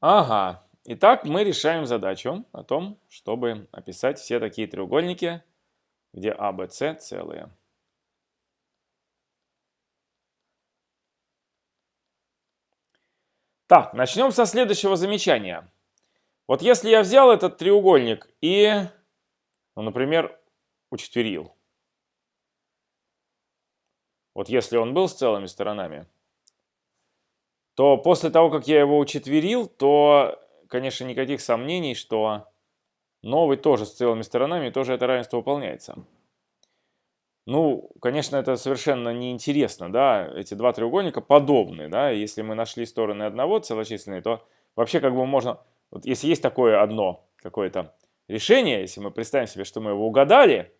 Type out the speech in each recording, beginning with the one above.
Ага. Итак, мы решаем задачу о том, чтобы описать все такие треугольники, где А, Б, С целые. Так, начнем со следующего замечания. Вот если я взял этот треугольник и, ну, например, учетверил. Вот если он был с целыми сторонами, то после того, как я его учетверил, то, конечно, никаких сомнений, что новый тоже с целыми сторонами, тоже это равенство выполняется. Ну, конечно, это совершенно неинтересно, да, эти два треугольника подобны, да, если мы нашли стороны одного целочисленные, то вообще как бы можно, вот если есть такое одно какое-то решение, если мы представим себе, что мы его угадали,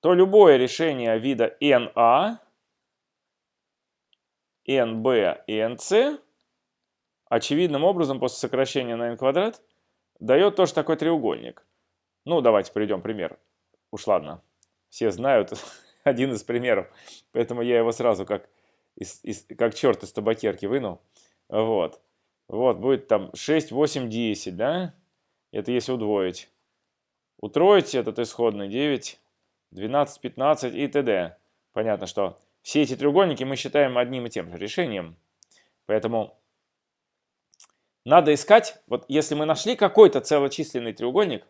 то любое решение вида NA, NB и NC очевидным образом после сокращения на n квадрат дает тоже такой треугольник. Ну, давайте приведем пример. Уж ладно, все знают один из примеров, поэтому я его сразу как, из, из, как черт из табакерки вынул. Вот. Вот, будет там 6, 8, 10, да? Это если удвоить. Утроить этот исходный 9, 12, 15 и т.д. Понятно, что все эти треугольники мы считаем одним и тем же решением. Поэтому надо искать, вот если мы нашли какой-то целочисленный треугольник,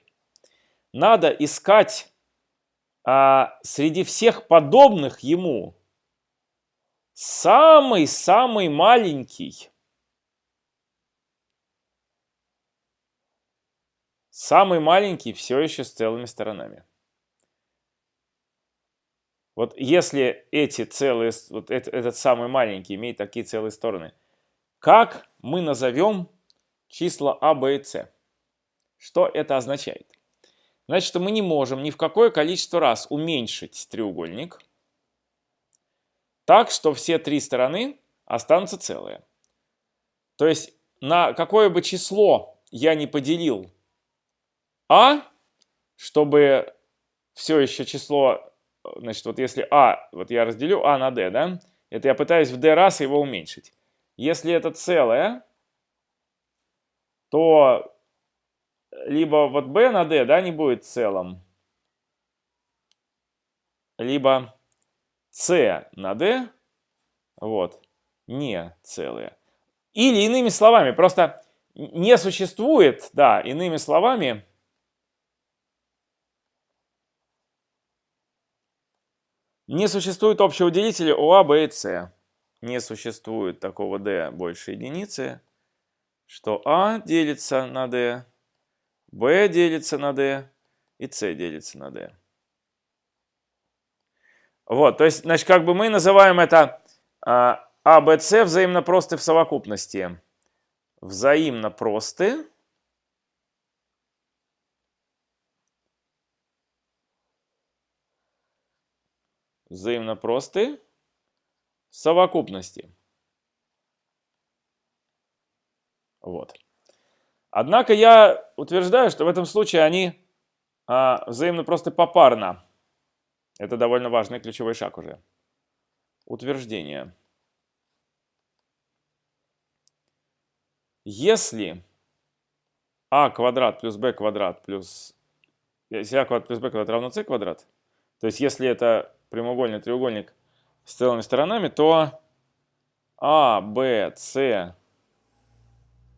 надо искать а, среди всех подобных ему самый-самый маленький, самый маленький все еще с целыми сторонами. Вот если эти целые, вот этот, этот самый маленький имеет такие целые стороны, как мы назовем числа А, Б и С? Что это означает? Значит, мы не можем ни в какое количество раз уменьшить треугольник так, что все три стороны останутся целые. То есть на какое бы число я не поделил А, чтобы все еще число, значит, вот если А, вот я разделю А на D, да, это я пытаюсь в D раз его уменьшить. Если это целое, то либо вот b на d, да, не будет целым, либо c на d, вот, не целые. Или иными словами, просто не существует, да, иными словами, не существует общего делителя у А, Б и С. Не существует такого d больше единицы, что А делится на d b делится на d и c делится на d. Вот, то есть, значит, как бы мы называем это а, а Б, С взаимно просты в совокупности. Взаимно просты. Взаимно просты совокупности. Вот. Однако я утверждаю, что в этом случае они а, взаимно просто попарно. Это довольно важный ключевой шаг уже. Утверждение. Если а квадрат плюс b квадрат плюс... Если а квадрат плюс b квадрат равно c квадрат, то есть если это прямоугольный треугольник с целыми сторонами, то а, b, c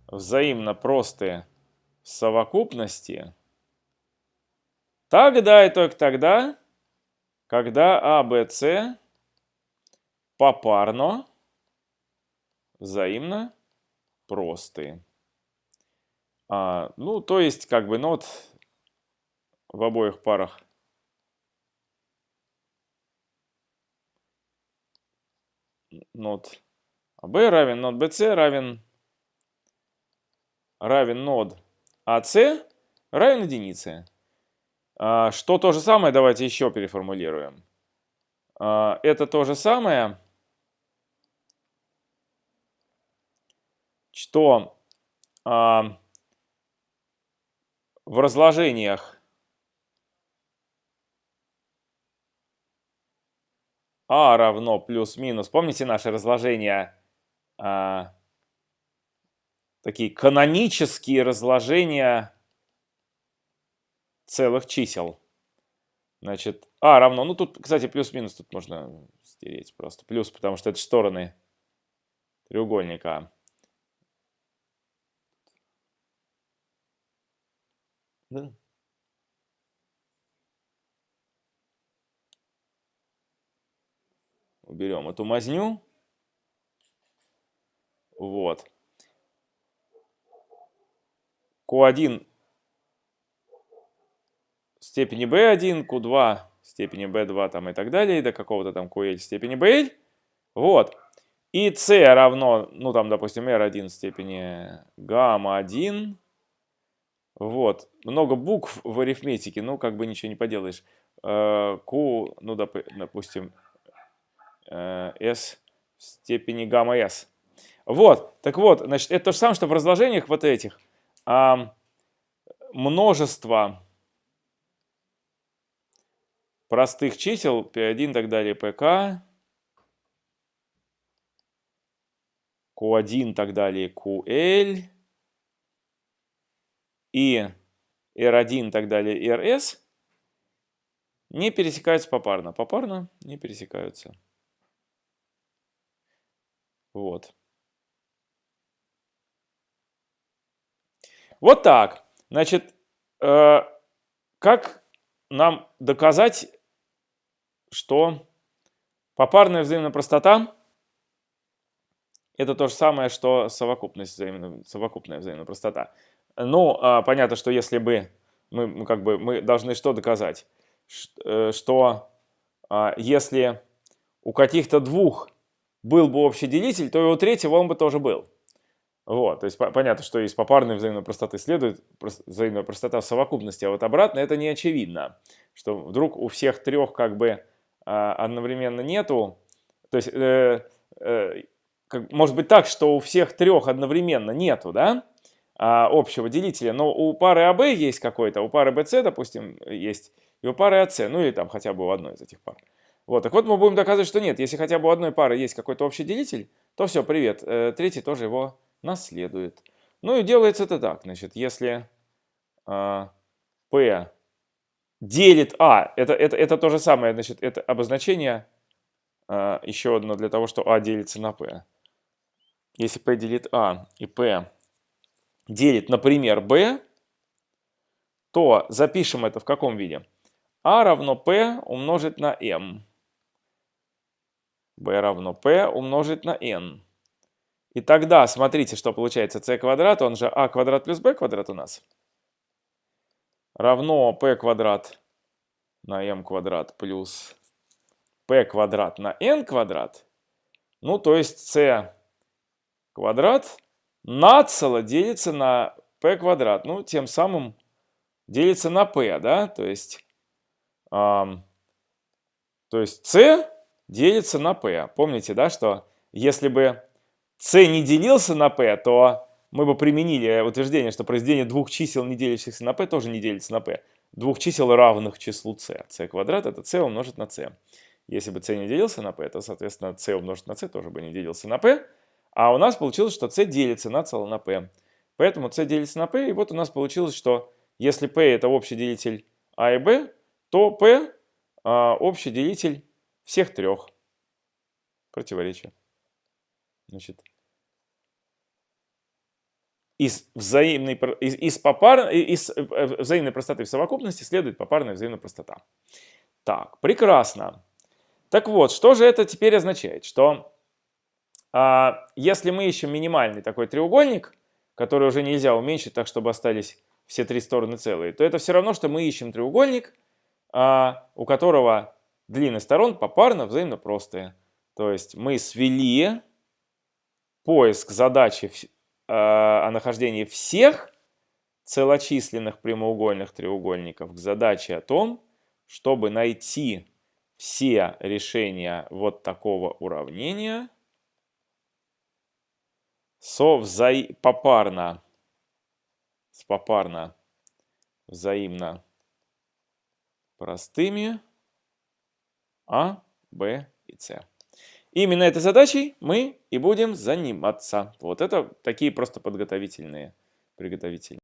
взаимно простые совокупности, тогда и только тогда, когда А, Б, С попарно взаимно простые. А, ну, то есть, как бы нот в обоих парах нот АБ равен нот БС равен равен нод АС равен единице. А, что то же самое, давайте еще переформулируем. А, это то же самое, что а, в разложениях А равно плюс-минус. Помните наше разложение такие канонические разложения целых чисел. Значит, а равно, ну тут, кстати, плюс-минус тут можно стереть просто. Плюс, потому что это стороны треугольника. Да. Уберем эту мазню. Вот. Q1 степени b1, q2 степени b2 там и так далее, и до какого-то там ql степени bl. Вот. И c равно, ну там, допустим, r1 степени гамма-1. Вот. Много букв в арифметике, ну как бы ничего не поделаешь. Э, q, ну допустим, э, s в степени гамма-s. Вот. Так вот, значит, это то же самое, что в разложениях вот этих а, множество простых чисел p1 и так далее, pk, q1 и так далее, ql и r1 и так далее, rs не пересекаются попарно. Попарно не пересекаются. Вот. Вот так. Значит, э, как нам доказать, что попарная взаимная простота это то же самое, что совокупность взаимно, совокупная взаимная простота. Ну, э, понятно, что если бы мы, мы, как бы, мы должны что доказать? Э, что э, если у каких-то двух был бы общий делитель, то и у третьего он бы тоже был. Вот, то есть понятно, что из попарной взаимной простоты следует взаимная простота в совокупности, а вот обратно это не очевидно, что вдруг у всех трех как бы а, одновременно нету, то есть э, э, как, может быть так, что у всех трех одновременно нету, да, а, общего делителя, но у пары АБ есть какой-то, у пары БС, допустим, есть, и у пары АС, ну или там хотя бы у одной из этих пар. Вот, так вот мы будем доказывать, что нет, если хотя бы у одной пары есть какой-то общий делитель, то все, привет, э, третий тоже его наследует. Ну и делается это так. Значит, если э, P делит А, это, это, это то же самое, значит, это обозначение э, еще одно для того, что А делится на P. Если P делит А и P делит, например, B, то запишем это в каком виде? А равно P умножить на M. B равно P умножить на N. И тогда смотрите, что получается c квадрат, он же а квадрат плюс b квадрат у нас. Равно p квадрат на m квадрат плюс p квадрат на n квадрат. Ну, то есть c квадрат нацело делится на p квадрат. Ну, тем самым делится на p, да? То есть, эм, то есть c делится на p. Помните, да, что если бы c не делился на p, то мы бы применили утверждение, что произведение двух чисел, не делящихся на p, тоже не делится на p. Двух чисел, равных числу c. c квадрат это c умножить на c. Если бы c не делился на p, то, соответственно, c умножить на c тоже бы не делился на p. А у нас получилось, что c делится на цело на p. Поэтому c делится на p, и вот у нас получилось, что если p это общий делитель a и b, то p а, общий делитель всех трех. Противоречие. Значит, из, взаимной, из, из, попар, из э, взаимной простоты в совокупности следует попарная взаимная простота. Так, прекрасно. Так вот, что же это теперь означает? Что а, если мы ищем минимальный такой треугольник, который уже нельзя уменьшить так, чтобы остались все три стороны целые, то это все равно, что мы ищем треугольник, а, у которого длины сторон попарно взаимно простые. То есть мы свели поиск задачи э, о нахождении всех целочисленных прямоугольных треугольников к задаче о том, чтобы найти все решения вот такого уравнения со вза... попарно, с попарно взаимно простыми А, Б и С. Именно этой задачей мы и будем заниматься. Вот это такие просто подготовительные, приготовительные.